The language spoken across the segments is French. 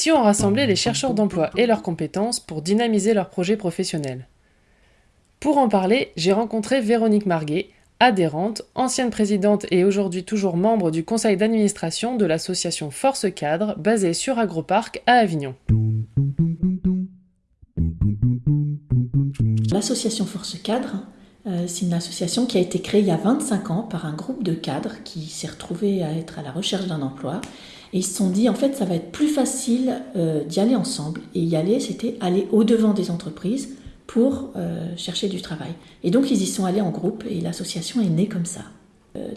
Si on rassemblait les chercheurs d'emploi et leurs compétences pour dynamiser leurs projets professionnels Pour en parler, j'ai rencontré Véronique Marguet, adhérente, ancienne présidente et aujourd'hui toujours membre du conseil d'administration de l'association Force Cadre, basée sur Agroparc à Avignon. L'association Force Cadre, euh, c'est une association qui a été créée il y a 25 ans par un groupe de cadres qui s'est retrouvé à être à la recherche d'un emploi. Et ils se sont dit, en fait, ça va être plus facile euh, d'y aller ensemble. Et y aller, c'était aller au-devant des entreprises pour euh, chercher du travail. Et donc, ils y sont allés en groupe et l'association est née comme ça.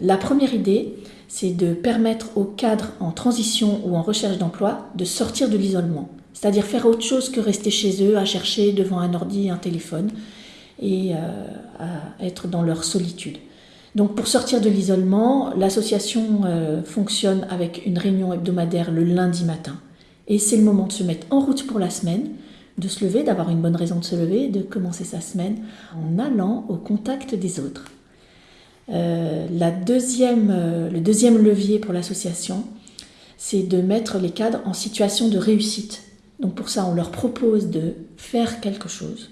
la première idée, c'est de permettre aux cadres en transition ou en recherche d'emploi de sortir de l'isolement. C'est-à-dire faire autre chose que rester chez eux à chercher devant un ordi, un téléphone et euh, à être dans leur solitude. Donc pour sortir de l'isolement, l'association euh, fonctionne avec une réunion hebdomadaire le lundi matin. Et c'est le moment de se mettre en route pour la semaine, de se lever, d'avoir une bonne raison de se lever, de commencer sa semaine en allant au contact des autres. Euh, la deuxième, le deuxième levier pour l'association, c'est de mettre les cadres en situation de réussite. Donc pour ça, on leur propose de faire quelque chose,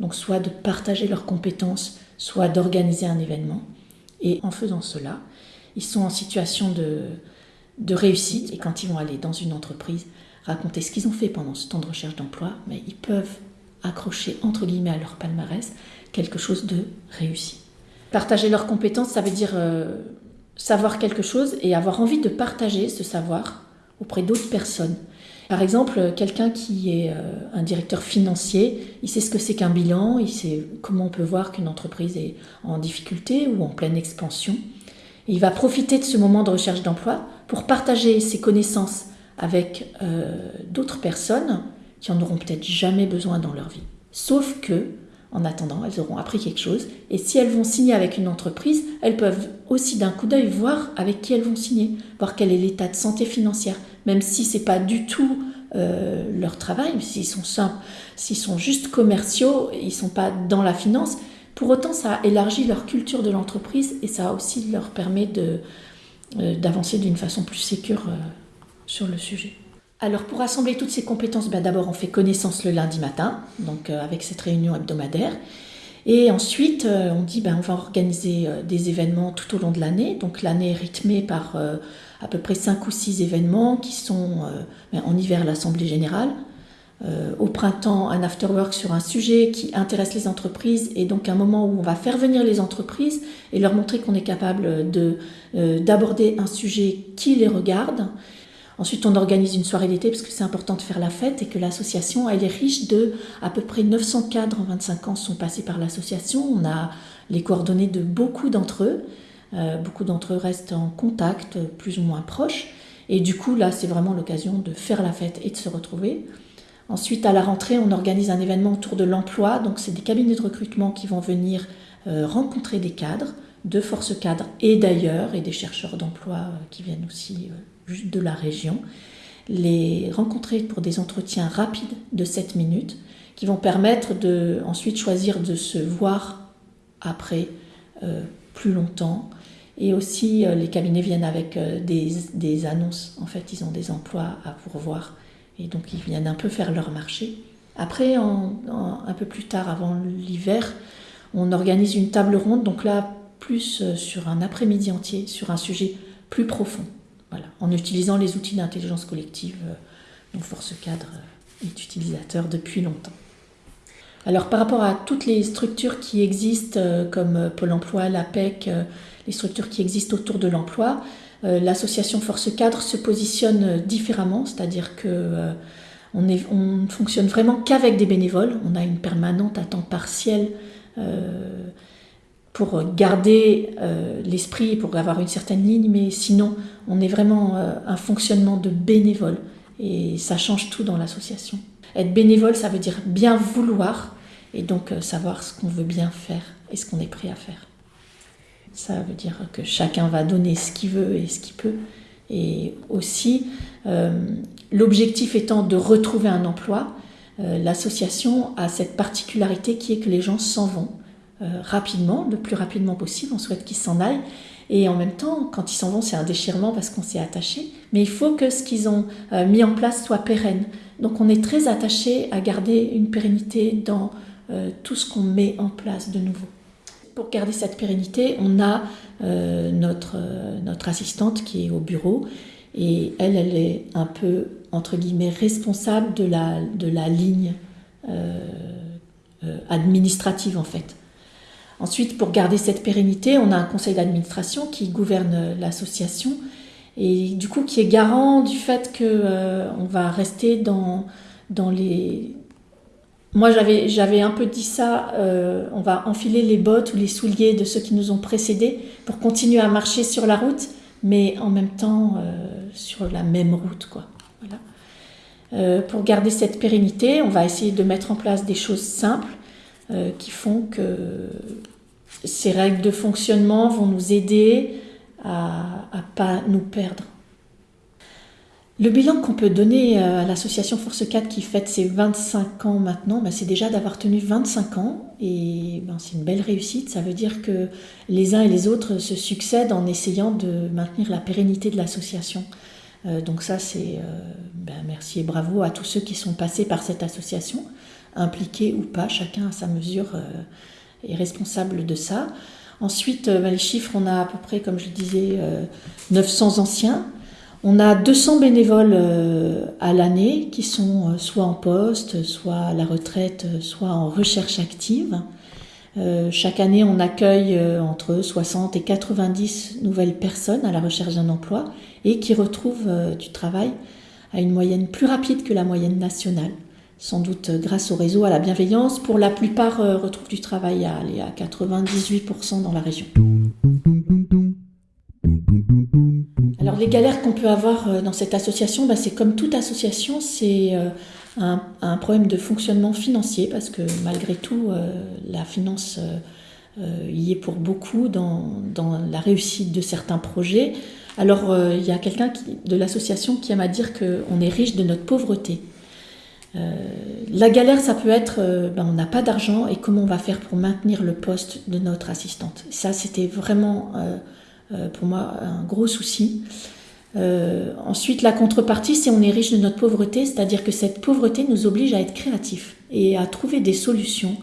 donc soit de partager leurs compétences, soit d'organiser un événement. Et en faisant cela, ils sont en situation de, réussite. Et quand ils vont aller dans une entreprise, raconter ce qu'ils ont fait pendant ce temps de recherche d'emploi, mais ils peuvent accrocher entre guillemets à leur palmarès quelque chose de réussi. Partager leurs compétences, ça veut dire euh, savoir quelque chose et avoir envie de partager ce savoir auprès d'autres personnes. Par exemple, quelqu'un qui est euh, un directeur financier, il sait ce que c'est qu'un bilan, il sait comment on peut voir qu'une entreprise est en difficulté ou en pleine expansion. il va profiter de ce moment de recherche d'emploi pour partager ses connaissances avec euh, d'autres personnes qui en auront peut-être jamais besoin dans leur vie. Sauf que en attendant, elles auront appris quelque chose. Et si elles vont signer avec une entreprise, elles peuvent aussi d'un coup d'œil voir avec qui elles vont signer, voir quel est l'état de santé financière, même si c'est pas du tout euh, leur travail, s'ils sont simples, s'ils sont juste commerciaux, ils sont pas dans la finance. Pour autant, ça élargit leur culture de l'entreprise et ça aussi leur permet euh, d'avancer d'une façon plus sécure euh, sur le sujet. Alors pour assembler toutes ces compétences, ben, d'abord on fait connaissance le lundi matin, donc euh, avec cette réunion hebdomadaire. Et ensuite, euh, on dit ben, on va organiser euh, des événements tout au long de l'année. Donc l'année est rythmée par à peu près 5 ou 6 événements qui sont ben, en hiver l'Assemblée générale, au printemps un afterwork sur un sujet qui intéresse les entreprises et donc un moment où on va faire venir les entreprises et leur montrer qu'on est capable d'aborder un sujet qui les regarde Ensuite, on organise une soirée d'été parce que c'est important de faire la fête et que l'association, elle est riche de à peu près 900 cadres en 25 ans sont passés par l'association. On a les coordonnées de beaucoup d'entre eux. Euh, beaucoup d'entre eux restent en contact, plus ou moins proches. Et du coup, là, c'est vraiment l'occasion de faire la fête et de se retrouver. Ensuite, à la rentrée, on organise un événement autour de l'emploi. Donc, c'est des cabinets de recrutement qui vont venir euh, rencontrer des cadres, de force cadres et d'ailleurs, et des chercheurs d'emploi euh, qui viennent aussi de la région, les rencontrer pour des entretiens rapides de 7 minutes qui vont permettre de ensuite choisir de se voir après euh, plus longtemps. Et aussi, euh, les cabinets viennent avec euh, des, annonces. En fait, ils ont des emplois à pourvoir. Et donc, ils viennent un peu faire leur marché. Après, un peu plus tard, avant l'hiver, on organise une table ronde. Donc là, plus sur un après-midi entier, sur un sujet plus profond en utilisant les outils d'intelligence collective euh, dont Force Cadre euh, est utilisateur depuis longtemps. Alors par rapport à toutes les structures qui existent euh, comme Pôle Emploi, l'APEC, les structures qui existent autour de l'emploi, l'association Force Cadre se positionne différemment, c'est-à-dire que on, ne fonctionne vraiment qu'avec des bénévoles. On a une permanente à temps partiel pour garder euh, l'esprit, pour avoir une certaine ligne, mais sinon, on est vraiment euh, un fonctionnement de bénévole et ça change tout dans l'association. Être bénévole, ça veut dire bien vouloir et donc euh, savoir ce qu'on veut bien faire et ce qu'on est prêt à faire. Ça veut dire que chacun va donner ce qu'il veut et ce qu'il peut. Et aussi, l'objectif étant de retrouver un emploi, l'association a cette particularité qui est que les gens s'en vont rapidement, le plus rapidement possible. On souhaite qu'ils s'en aillent. Et en même temps, quand ils s'en vont, c'est un déchirement parce qu'on s'est attaché. Mais il faut que ce qu'ils ont mis en place soit pérenne. Donc on est très attaché à garder une pérennité dans tout ce qu'on met en place de nouveau. Pour garder cette pérennité, on a notre, notre assistante qui est au bureau et elle, elle est un peu, entre guillemets, responsable de la, de la ligne euh, euh, administrative, en fait. Ensuite, pour garder cette pérennité, on a un conseil d'administration qui gouverne l'association et du coup qui est garant du fait que euh, va rester dans, les... Moi, j'avais, un peu dit ça, on va enfiler les bottes ou les souliers de ceux qui nous ont précédés pour continuer à marcher sur la route mais en même temps euh, sur la même route. Quoi. Voilà. Euh, pour garder cette pérennité, on va essayer de mettre en place des choses simples euh, qui font que ces règles de fonctionnement vont nous aider à ne pas nous perdre. Le bilan qu'on peut donner euh, à l'association Force 4 qui fête ses 25 ans maintenant, ben, c'est déjà d'avoir tenu 25 ans et ben, c'est une belle réussite. Ça veut dire que les uns et les autres se succèdent en essayant de maintenir la pérennité de l'association. Euh, donc ça, c'est ben, merci et bravo à tous ceux qui sont passés par cette association, impliqués ou pas, chacun à sa mesure est responsable de ça. Ensuite, les chiffres, on a à peu près, comme je disais, 900 anciens. On a 200 bénévoles euh, à l'année qui sont euh, soit en poste, soit à la retraite, euh, soit en recherche active. chaque année, on accueille entre 60 et 90 nouvelles personnes à la recherche d'un emploi et qui retrouvent du travail à une moyenne plus rapide que la moyenne nationale. Sans doute grâce au réseau, à la bienveillance. Pour la plupart, retrouvent du travail à, à 98% dans la région. Alors les galères qu'on peut avoir euh, dans cette association, bah, c'est comme toute association, c'est euh, un, problème de fonctionnement financier parce que malgré tout, euh, la finance y est pour beaucoup dans, la réussite de certains projets. Alors il y a quelqu'un de l'association qui aime à dire qu'on est riche de notre pauvreté. La galère, ça peut être, ben, on n'a pas d'argent et comment on va faire pour maintenir le poste de notre assistante. Ça, c'était vraiment euh, pour moi un gros souci. Euh, ensuite, la contrepartie, c'est on est riche de notre pauvreté, c'est-à-dire que cette pauvreté nous oblige à être créatifs et à trouver des solutions,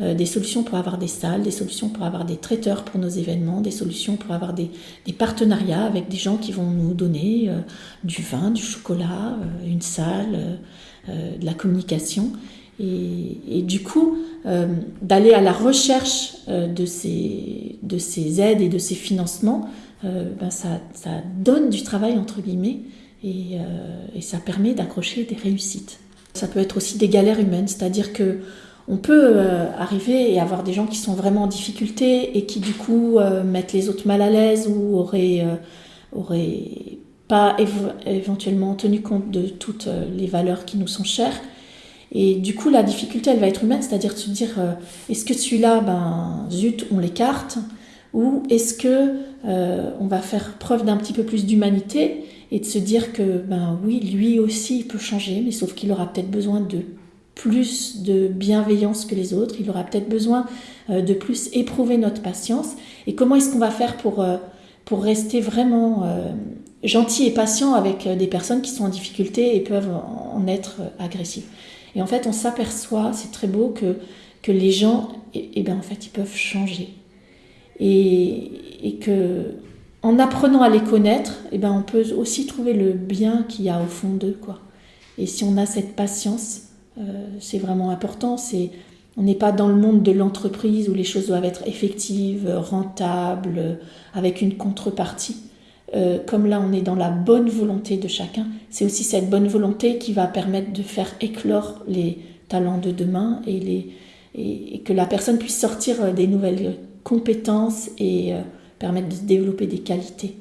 euh, des solutions pour avoir des salles, des solutions pour avoir des traiteurs pour nos événements, des solutions pour avoir des, partenariats avec des gens qui vont nous donner du vin, du chocolat, une salle, de la communication. Et, du coup, euh, d'aller à la recherche euh, de, ces, de ces aides et de ces financements, euh, ben ça, donne du travail, entre guillemets, et, et ça permet d'accrocher des réussites. Ça peut être aussi des galères humaines, c'est-à-dire que on peut arriver et avoir des gens qui sont vraiment en difficulté et qui du coup mettent les autres mal à l'aise ou auraient, auraient pas éventuellement tenu compte de toutes les valeurs qui nous sont chères. Et du coup, la difficulté, elle va être humaine, c'est-à-dire de se dire, euh, est-ce que celui-là, ben, zut, on l'écarte Ou est-ce que euh, on va faire preuve d'un petit peu plus d'humanité et de se dire que, ben oui, lui aussi, il peut changer, mais sauf qu'il aura peut-être besoin de plus de bienveillance que les autres, il aura peut-être besoin euh, de plus éprouver notre patience. Et comment est-ce qu'on va faire pour, pour rester vraiment gentil et patient avec des personnes qui sont en difficulté et peuvent en être agressives? Et en fait, on s'aperçoit, c'est très beau, que, que les gens, et, eh, ben, en fait, ils peuvent changer. Et, et, que en apprenant à les connaître, eh ben, on peut aussi trouver le bien qu'il y a au fond d'eux. Quoi. Et si on a cette patience, euh, c'est vraiment important. On n'est pas dans le monde de l'entreprise où les choses doivent être effectives, rentables, avec une contrepartie. Euh, comme là on est dans la bonne volonté de chacun, c'est aussi cette bonne volonté qui va permettre de faire éclore les talents de demain et, que la personne puisse sortir euh, des nouvelles compétences et euh, permettre de développer des qualités.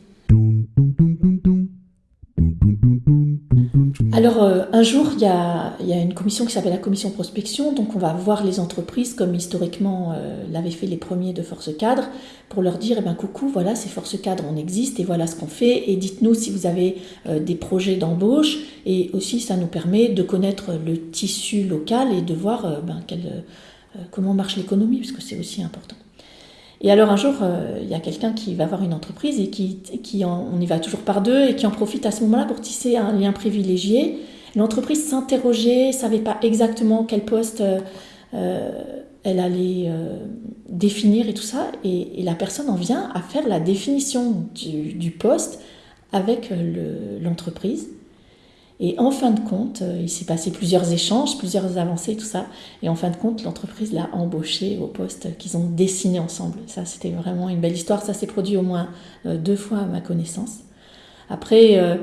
Alors, euh, un jour, il y, a, une commission qui s'appelle la commission prospection. Donc, on va voir les entreprises comme historiquement euh, l'avaient fait les premiers de Force Cadre pour leur dire eh ben, coucou, voilà, c'est Force Cadre, on existe et voilà ce qu'on fait. Et dites-nous si vous avez euh, des projets d'embauche. Et aussi, ça nous permet de connaître le tissu local et de voir ben, comment marche l'économie, parce que c'est aussi important. Et alors un jour, il y a quelqu'un qui va voir une entreprise et qui, on y va toujours par deux et qui en profite à ce moment-là pour tisser un lien privilégié. L'entreprise s'interrogeait, savait pas exactement quel poste elle allait définir et tout ça, et, la personne en vient à faire la définition du, poste avec l'entreprise. Et en fin de compte, euh, il s'est passé plusieurs échanges, plusieurs avancées, tout ça. Et en fin de compte, l'entreprise l'a embauché au poste qu'ils ont dessiné ensemble. Ça, c'était vraiment une belle histoire. Ça s'est produit au moins euh, deux fois à ma connaissance. Après, euh,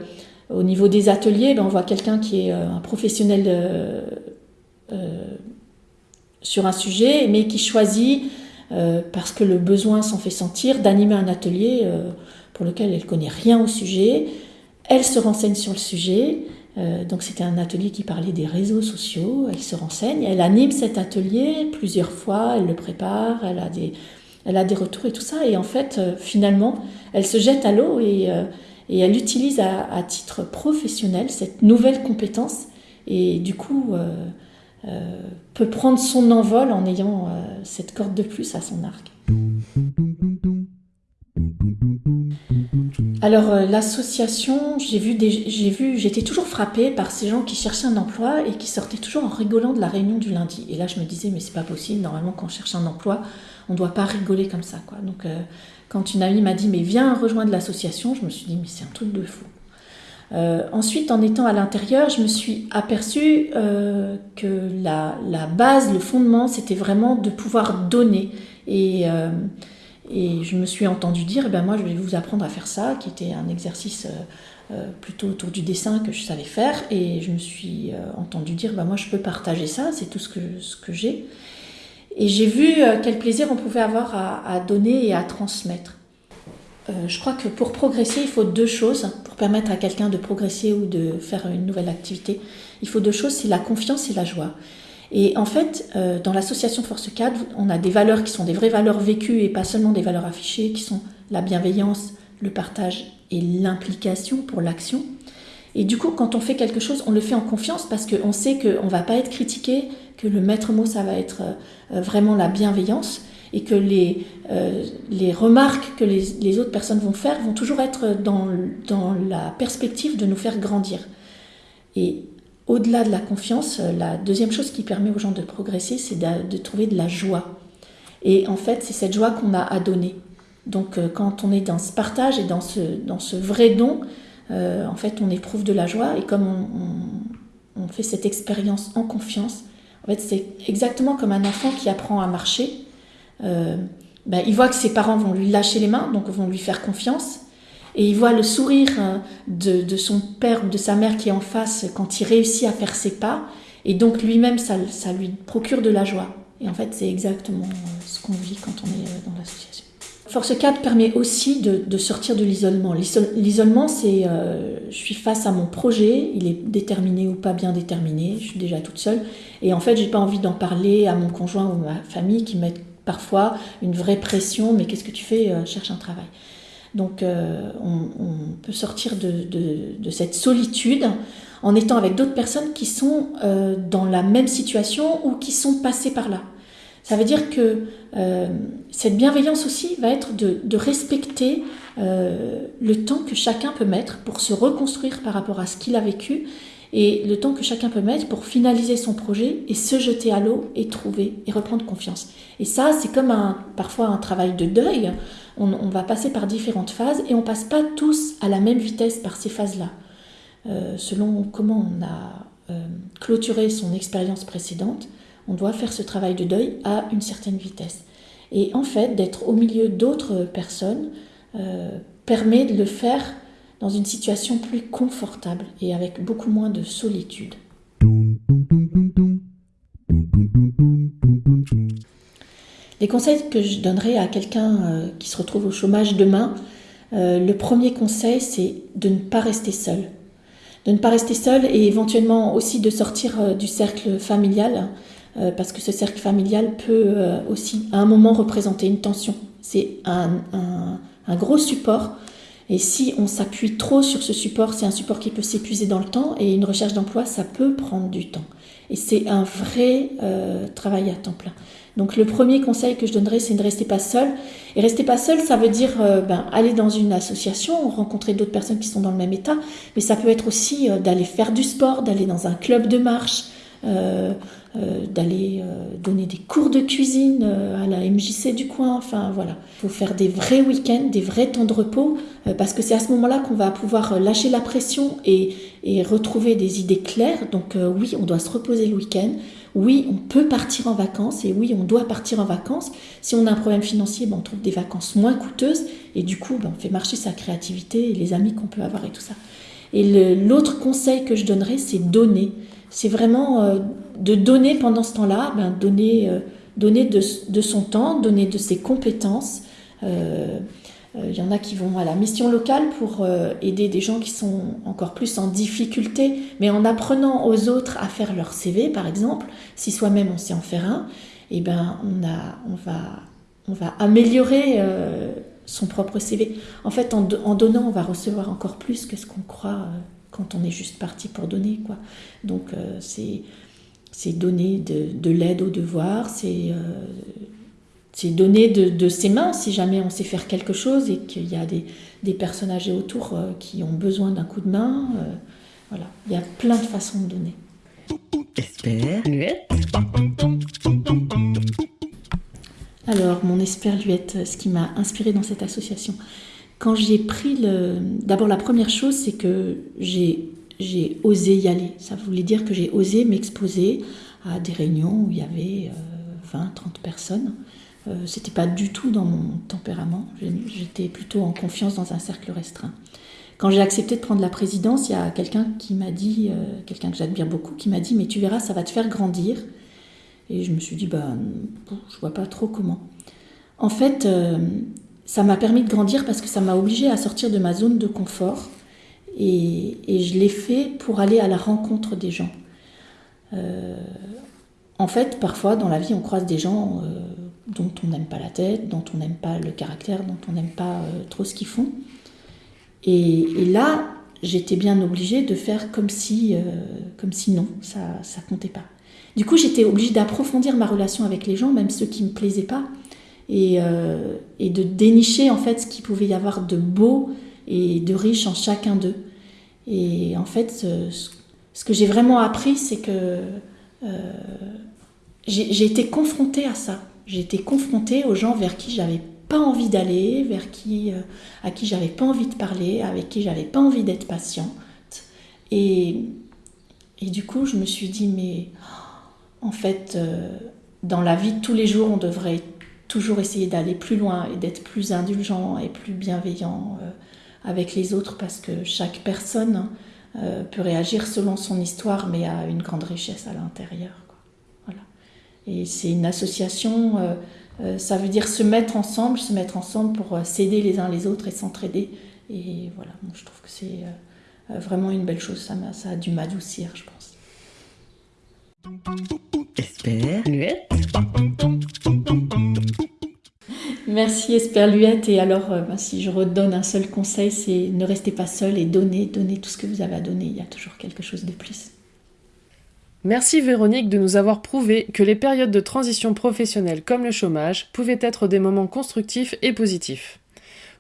au niveau des ateliers, ben, on voit quelqu'un qui est un professionnel sur un sujet, mais qui choisit, parce que le besoin s'en fait sentir, d'animer un atelier pour lequel elle connaît rien au sujet. Elle se renseigne sur le sujet, euh, donc c'était un atelier qui parlait des réseaux sociaux, elle se renseigne, elle anime cet atelier plusieurs fois, elle le prépare, elle a des, elle a des retours et tout ça, et en fait euh, finalement elle se jette à l'eau et, euh, et, elle utilise à, à, titre professionnel cette nouvelle compétence et du coup peut prendre son envol en ayant cette corde de plus à son arc. Alors euh, l'association, j'ai vu, j'ai vu, j'étais toujours frappée par ces gens qui cherchaient un emploi et qui sortaient toujours en rigolant de la réunion du lundi. Et là, je me disais, mais c'est pas possible. Normalement, quand on cherche un emploi, on doit pas rigoler comme ça, quoi. Donc, euh, quand une amie m'a dit, mais viens rejoindre l'association, je me suis dit, mais c'est un truc de fou. Euh, ensuite, en étant à l'intérieur, je me suis aperçue que la, la, base, le fondement, c'était vraiment de pouvoir donner et et je me suis entendu dire, eh ben moi je vais vous apprendre à faire ça, qui était un exercice euh, euh, plutôt autour du dessin que je savais faire. Et je me suis euh, entendu dire, ben moi je peux partager ça, c'est tout ce que, ce que j'ai. Et j'ai vu quel plaisir on pouvait avoir à, donner et à transmettre. je crois que pour progresser, il faut deux choses. Pour permettre à quelqu'un de progresser ou de faire une nouvelle activité, il faut deux choses, c'est la confiance et la joie. Et en fait, euh, dans l'association Force Cadre, on a des valeurs qui sont des vraies valeurs vécues et pas seulement des valeurs affichées, qui sont la bienveillance, le partage et l'implication pour l'action. Et du coup, quand on fait quelque chose, on le fait en confiance parce qu'on sait qu'on ne va pas être critiqué, que le maître mot, ça va être euh, vraiment la bienveillance et que les, euh, les remarques que les, les, autres personnes vont faire vont toujours être dans, dans la perspective de nous faire grandir. Et au-delà de la confiance, euh, la deuxième chose qui permet aux gens de progresser, c'est de, trouver de la joie. Et en fait, c'est cette joie qu'on a à donner. Donc euh, quand on est dans ce partage et dans ce, dans ce vrai don, euh, en fait, on éprouve de la joie. Et comme on, fait cette expérience en confiance, en fait, c'est exactement comme un enfant qui apprend à marcher. Ben, il voit que ses parents vont lui lâcher les mains, donc vont lui faire confiance. Et il voit le sourire hein, de, son père ou de sa mère qui est en face quand il réussit à faire ses pas. Et donc lui-même, ça, lui procure de la joie. Et en fait, c'est exactement euh, ce qu'on vit quand on est euh, dans l'association. Force 4 permet aussi de, sortir de l'isolement. L'isolement, c'est euh, je suis face à mon projet, il est déterminé ou pas bien déterminé, je suis déjà toute seule. Et en fait, j'ai pas envie d'en parler à mon conjoint ou ma famille qui mettent parfois une vraie pression. Mais qu'est-ce que tu fais Cherche un travail. Donc euh, on, peut sortir de, cette solitude en étant avec d'autres personnes qui sont euh, dans la même situation ou qui sont passées par là. Ça veut dire que euh, cette bienveillance aussi va être de, respecter le temps que chacun peut mettre pour se reconstruire par rapport à ce qu'il a vécu et le temps que chacun peut mettre pour finaliser son projet et se jeter à l'eau et trouver et reprendre confiance. Et ça, c'est comme un, parfois un travail de deuil on, va passer par différentes phases et on passe pas tous à la même vitesse par ces phases-là. Euh, selon comment on a euh, clôturé son expérience précédente, on doit faire ce travail de deuil à une certaine vitesse. Et en fait, d'être au milieu d'autres personnes euh, permet de le faire dans une situation plus confortable et avec beaucoup moins de solitude. Les conseils que je donnerais à quelqu'un euh, qui se retrouve au chômage demain, euh, le premier conseil, c'est de ne pas rester seul. De ne pas rester seul et éventuellement aussi de sortir euh, du cercle familial, parce que ce cercle familial peut aussi à un moment représenter une tension. C'est un, un, gros support. Et si on s'appuie trop sur ce support, c'est un support qui peut s'épuiser dans le temps et une recherche d'emploi, ça peut prendre du temps. Et c'est un vrai travail à temps plein. Donc le premier conseil que je donnerais, c'est de ne rester pas seul. Et rester pas seul, ça veut dire euh, ben, aller dans une association, rencontrer d'autres personnes qui sont dans le même état, mais ça peut être aussi euh, d'aller faire du sport, d'aller dans un club de marche, euh, d'aller donner des cours de cuisine à la MJC du coin. Enfin voilà, il faut faire des vrais week-ends, des vrais temps de repos, parce que c'est à ce moment-là qu'on va pouvoir lâcher la pression et, et retrouver des idées claires. Donc oui, on doit se reposer le week-end oui, on peut partir en vacances et oui, on doit partir en vacances. Si on a un problème financier, ben, on trouve des vacances moins coûteuses et du coup, ben, on fait marcher sa créativité et les amis qu'on peut avoir et tout ça. Et l'autre conseil que je donnerais, c'est donner. C'est vraiment euh, de donner pendant ce temps-là, ben, donner, euh, donner de, son temps, donner de ses compétences. Il euh, y en a qui vont à la mission locale pour aider des gens qui sont encore plus en difficulté, mais en apprenant aux autres à faire leur CV, par exemple, si soi-même on sait en faire un, eh ben on, a, on, va, on va améliorer son propre CV. En fait, en, donnant, on va recevoir encore plus que ce qu'on croit quand on est juste parti pour donner. Quoi. Donc, c'est c'est donner de, de l'aide aux devoirs, c'est c'est donner de, ses mains si jamais on sait faire quelque chose et qu'il y a des, des personnes âgées autour euh, qui ont besoin d'un coup de main. Euh, voilà, il y a plein de façons de donner. Alors, mon esperluette, ce qui m'a inspiré dans cette association, quand j'ai pris le. D'abord, la première chose, c'est que j'ai, osé y aller. Ça voulait dire que j'ai osé m'exposer à des réunions où il y avait 20, euh, 30 personnes. Euh, c'était pas du tout dans mon tempérament. J'étais plutôt en confiance dans un cercle restreint. Quand j'ai accepté de prendre la présidence, il y a quelqu'un qui m'a dit, euh, quelqu'un que j'admire beaucoup, qui m'a dit Mais tu verras, ça va te faire grandir. Et je me suis dit Bah, je vois pas trop comment. En fait, euh, ça m'a permis de grandir parce que ça m'a obligé à sortir de ma zone de confort. Et, je l'ai fait pour aller à la rencontre des gens. en fait, parfois dans la vie, on croise des gens dont on n'aime pas la tête, dont on n'aime pas le caractère, dont on n'aime pas euh, trop ce qu'ils font. Et, là, j'étais bien obligée de faire comme si, euh, comme si non, ça ça comptait pas. Du coup, j'étais obligée d'approfondir ma relation avec les gens, même ceux qui me plaisaient pas, et, euh, et de dénicher en fait ce qu'il pouvait y avoir de beau et de riche en chacun d'eux. Et en fait, ce, ce que j'ai vraiment appris, c'est que j'ai été confrontée à ça. J'ai été confrontée aux gens vers qui j'avais pas envie d'aller, vers qui, euh, à qui j'avais pas envie de parler, avec qui j'avais pas envie d'être patiente. Et, et du coup, je me suis dit, mais en fait, euh, dans la vie de tous les jours, on devrait toujours essayer d'aller plus loin et d'être plus indulgent et plus bienveillant euh, avec les autres parce que chaque personne peut réagir selon son histoire, mais a une grande richesse à l'intérieur. Et c'est une association, euh, euh, ça veut dire se mettre ensemble, se mettre ensemble pour euh, s'aider les uns les autres et s'entraider. Et voilà, je trouve que c'est vraiment une belle chose. Ça, a, ça a dû m'adoucir, je pense. Esperluette. Merci Esperluette. Et alors, bah, si je redonne un seul conseil, c'est ne restez pas seul et donnez, donnez tout ce que vous avez à donner. Il y a toujours quelque chose de plus. Merci Véronique de nous avoir prouvé que les périodes de transition professionnelle comme le chômage pouvaient être des moments constructifs et positifs.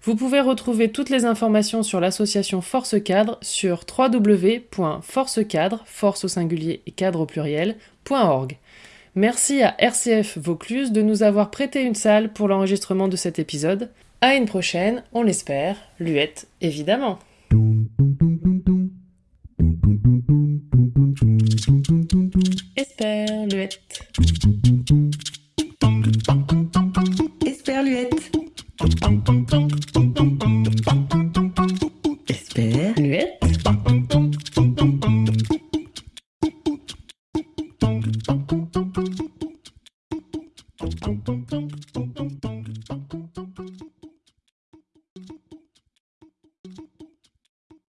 Vous pouvez retrouver toutes les informations sur l'association Force Cadre sur www.forcecadre, force au singulier et cadre au pluriel.org. Merci à RCF Vaucluse de nous avoir prêté une salle pour l'enregistrement de cet épisode. À une prochaine, on l'espère, Luette évidemment.